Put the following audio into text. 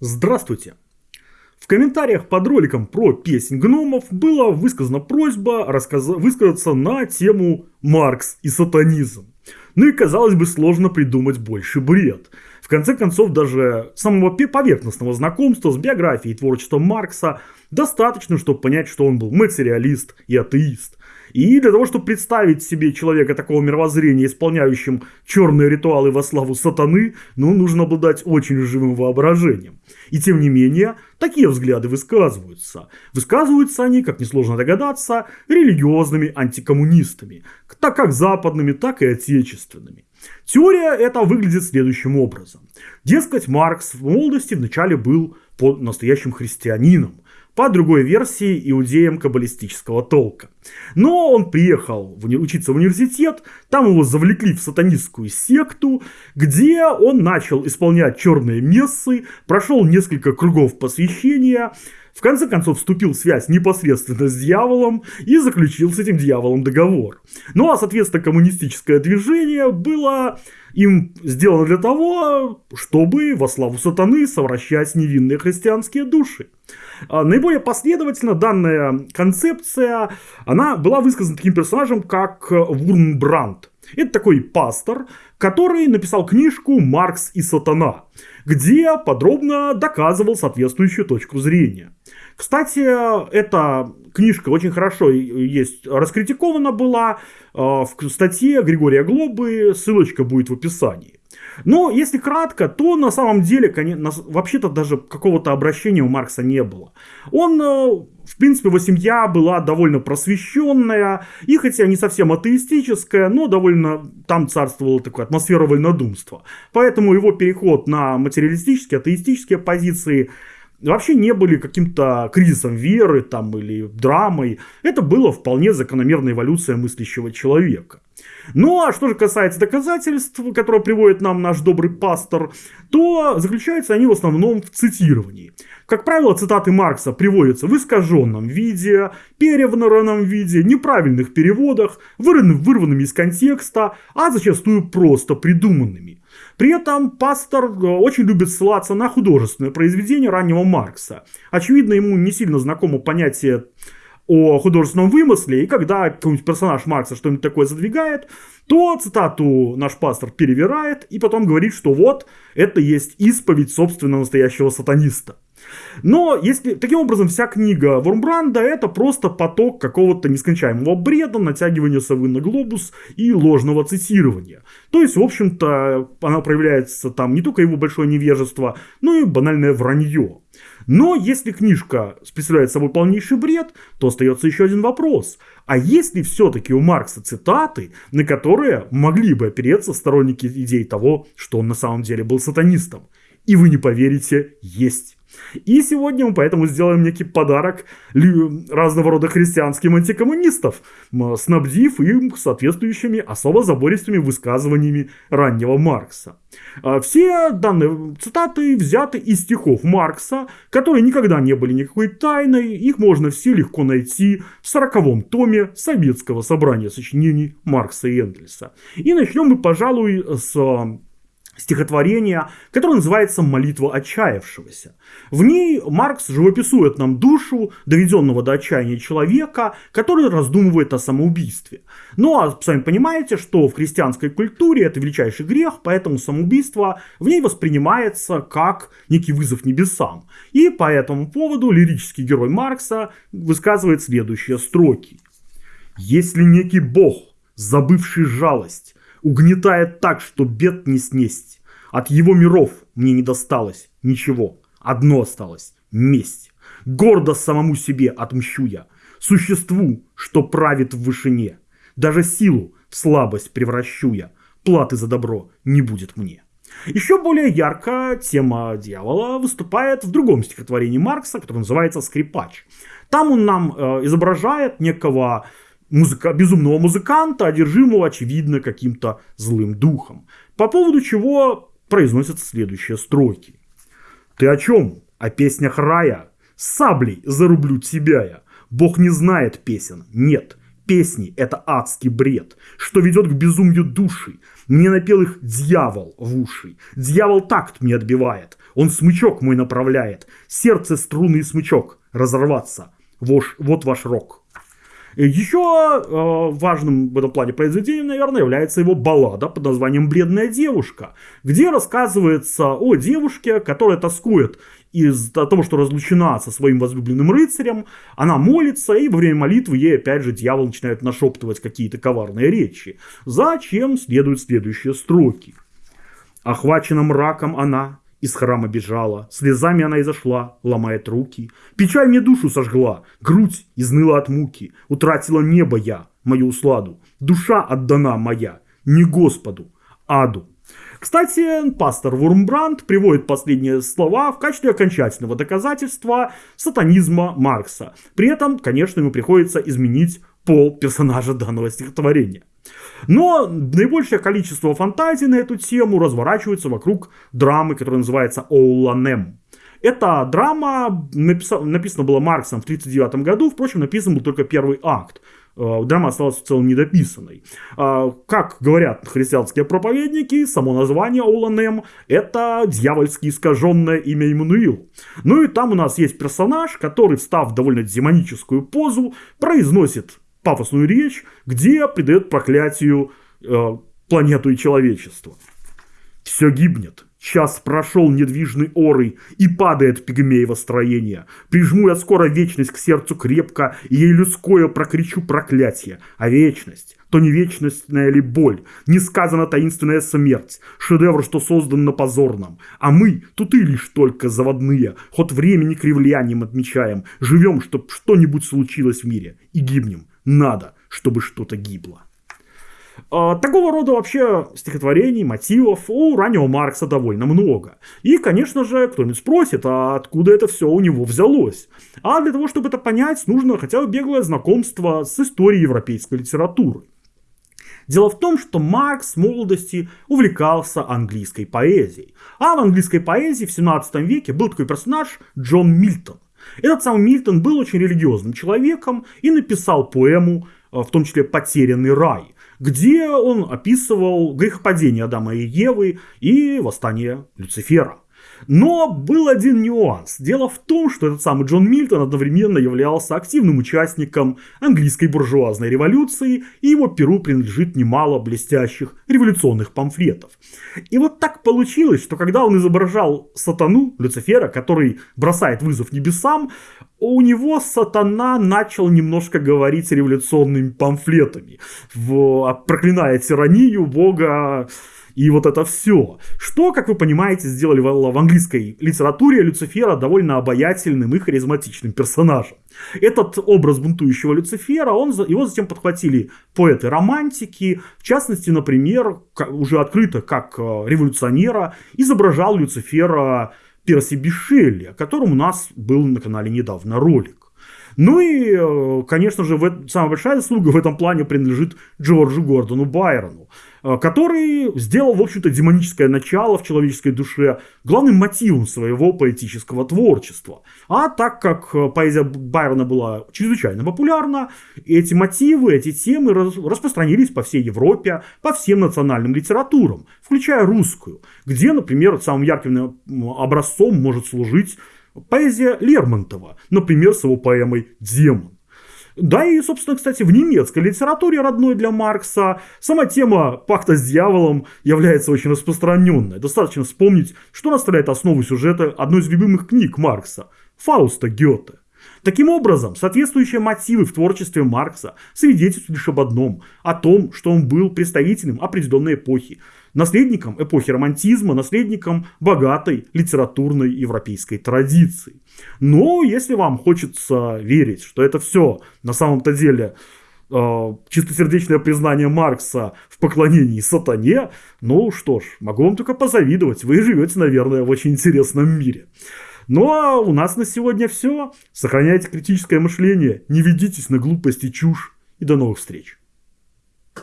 Здравствуйте! В комментариях под роликом про песнь гномов была высказана просьба рассказ... высказаться на тему Маркс и сатанизм. Ну и казалось бы сложно придумать больше бред. В конце концов даже самого поверхностного знакомства с биографией и творчеством Маркса достаточно, чтобы понять, что он был материалист и атеист. И для того, чтобы представить себе человека такого мировоззрения, исполняющим черные ритуалы во славу сатаны, ну, нужно обладать очень живым воображением. И тем не менее, такие взгляды высказываются. Высказываются они, как несложно догадаться, религиозными антикоммунистами, так как западными, так и отечественными. Теория эта выглядит следующим образом. Дескать, Маркс в молодости вначале был под настоящим христианином, по другой версии иудеям каббалистического толка. Но он приехал в, учиться в университет, там его завлекли в сатанистскую секту, где он начал исполнять черные мессы, прошел несколько кругов посвящения, в конце концов вступил в связь непосредственно с дьяволом и заключил с этим дьяволом договор. Ну а соответственно коммунистическое движение было им сделано для того, чтобы во славу сатаны совращать невинные христианские души. А, наиболее последовательно данная концепция, она была высказана таким персонажем, как Вурнбранд. Это такой пастор, который написал книжку «Маркс и сатана», где подробно доказывал соответствующую точку зрения. Кстати, эта книжка очень хорошо есть раскритикована была а, в статье Григория Глобы, ссылочка будет в описании. Но если кратко, то на самом деле, вообще-то даже какого-то обращения у Маркса не было. Он, э, в принципе, его семья была довольно просвещенная, и хотя не совсем атеистическая, но довольно там царствовала такая атмосфера вольнодумства. Поэтому его переход на материалистические, атеистические позиции вообще не были каким-то кризисом веры там, или драмой. Это было вполне закономерная эволюция мыслящего человека. Ну а что же касается доказательств, которые приводит нам наш добрый пастор, то заключаются они в основном в цитировании. Как правило, цитаты Маркса приводятся в искаженном виде, перевранном виде, неправильных переводах, вырванными из контекста, а зачастую просто придуманными. При этом пастор э, очень любит ссылаться на художественное произведение раннего Маркса. Очевидно, ему не сильно знакомо понятие о художественном вымысле, и когда какой-нибудь персонаж Маркса что-нибудь такое задвигает, то цитату наш пастор перевирает и потом говорит, что вот, это есть исповедь собственно настоящего сатаниста. Но если таким образом вся книга Вормбранда это просто поток какого-то нескончаемого бреда, натягивания совы на глобус и ложного цитирования. То есть, в общем-то, она проявляется там не только его большое невежество, но и банальное вранье. Но если книжка представляет собой полнейший бред, то остается еще один вопрос. А есть ли все-таки у Маркса цитаты, на которые могли бы опереться сторонники идей того, что он на самом деле был сатанистом? И вы не поверите, есть. И сегодня мы поэтому сделаем некий подарок разного рода христианским антикоммунистов, снабдив им соответствующими особо забористыми высказываниями раннего Маркса. А все данные цитаты взяты из стихов Маркса, которые никогда не были никакой тайной, их можно все легко найти в сороковом томе Советского собрания сочинений Маркса и Энгельса. И начнем мы, пожалуй, с стихотворение, которое называется «Молитва отчаявшегося». В ней Маркс живописует нам душу доведенного до отчаяния человека, который раздумывает о самоубийстве. Ну а сами понимаете, что в христианской культуре это величайший грех, поэтому самоубийство в ней воспринимается как некий вызов небесам. И по этому поводу лирический герой Маркса высказывает следующие строки. «Если некий бог, забывший жалость, угнетает так, что бед не снесть. От его миров мне не досталось ничего. Одно осталось – месть. Гордо самому себе отмщу я. Существу, что правит в вышине. Даже силу в слабость превращу я. Платы за добро не будет мне. Еще более ярко тема дьявола выступает в другом стихотворении Маркса, которое называется «Скрипач». Там он нам э, изображает некого музыка, безумного музыканта, одержимого, очевидно, каким-то злым духом. По поводу чего произносятся следующие строки. «Ты о чем? О песнях рая? Саблей зарублю тебя я. Бог не знает песен. Нет, Песни – это адский бред, что ведет к безумию души. Мне напел их дьявол в уши. Дьявол такт мне отбивает, он смычок мой направляет. Сердце, струны и смычок разорваться. Вот ваш рок. Еще э, важным в этом плане произведением, наверное, является его баллада под названием «Бледная девушка», где рассказывается о девушке, которая тоскует из-за того, что разлучена со своим возлюбленным рыцарем, она молится, и во время молитвы ей опять же дьявол начинает нашептывать какие-то коварные речи. Зачем следуют следующие строки. Охвачена мраком она, из храма бежала, слезами она изошла, ломает руки. Печаль мне душу сожгла, грудь изныла от муки. Утратила небо я, мою усладу. Душа отдана моя, не Господу, аду. Кстати, пастор Вурмбранд приводит последние слова в качестве окончательного доказательства сатанизма Маркса. При этом, конечно, ему приходится изменить пол персонажа данного стихотворения. Но наибольшее количество фантазий на эту тему разворачивается вокруг драмы, которая называется «Оуланем». Эта драма написана, написана была Марксом в 1939 году, впрочем, написан был только первый акт. Э, драма осталась в целом недописанной. Э, как говорят христианские проповедники, само название Оланем – это дьявольски искаженное имя Иммануил. Ну и там у нас есть персонаж, который, встав в довольно демоническую позу, произносит пафосную речь, где придает проклятию э, планету и человечество. Все гибнет. Час прошел недвижный орой, и падает пигмеево строение. Прижму я скоро вечность к сердцу крепко, и ей людское прокричу проклятие. А вечность, то не вечностная ли боль, не сказана таинственная смерть, шедевр, что создан на позорном. А мы, тут и лишь только заводные, ход времени кривлянием отмечаем, живем, чтоб что-нибудь случилось в мире, и гибнем надо, чтобы что-то гибло. А, такого рода вообще стихотворений, мотивов у раннего Маркса довольно много. И, конечно же, кто-нибудь спросит, а откуда это все у него взялось? А для того, чтобы это понять, нужно хотя бы беглое знакомство с историей европейской литературы. Дело в том, что Маркс в молодости увлекался английской поэзией. А в английской поэзии в 17 веке был такой персонаж Джон Мильтон. Этот самый Мильтон был очень религиозным человеком и написал поэму, э, в том числе «Потерянный рай», где он описывал грехопадение Адама и Евы и восстание Люцифера. Но был один нюанс. Дело в том, что этот самый Джон Мильтон одновременно являлся активным участником английской буржуазной революции, и его перу принадлежит немало блестящих революционных памфлетов. И вот так получилось, что когда он изображал сатану, Люцифера, который бросает вызов небесам, у него сатана начал немножко говорить революционными памфлетами, в, проклиная тиранию, бога, и вот это все. Что, как вы понимаете, сделали в, в английской литературе Люцифера довольно обаятельным и харизматичным персонажем. Этот образ бунтующего Люцифера, он, его затем подхватили поэты-романтики, в частности, например, уже открыто как э, революционера изображал Люцифера Перси Бишелли, о котором у нас был на канале недавно ролик. Ну и, э, конечно же, в, самая большая заслуга в этом плане принадлежит Джорджу Гордону Байрону, э, который сделал, в общем-то, демоническое начало в человеческой душе главным мотивом своего поэтического творчества. А так как э, поэзия Байрона была чрезвычайно популярна, эти мотивы, эти темы распространились по всей Европе, по всем национальным литературам, включая русскую, где, например, самым ярким образцом может служить Поэзия Лермонтова, например, с его поэмой «Демон». Да и, собственно, кстати, в немецкой литературе родной для Маркса сама тема пакта с дьяволом является очень распространенной. Достаточно вспомнить, что наставляет основу сюжета одной из любимых книг Маркса – Фауста Гёте. Таким образом, соответствующие мотивы в творчестве Маркса свидетельствуют лишь об одном – о том, что он был представителем определенной эпохи, наследником эпохи романтизма, наследником богатой литературной европейской традиции. Но если вам хочется верить, что это все на самом-то деле э, чистосердечное признание Маркса в поклонении сатане, ну что ж, могу вам только позавидовать, вы живете, наверное, в очень интересном мире. Ну а у нас на сегодня все. Сохраняйте критическое мышление, не ведитесь на глупости чушь и до новых встреч.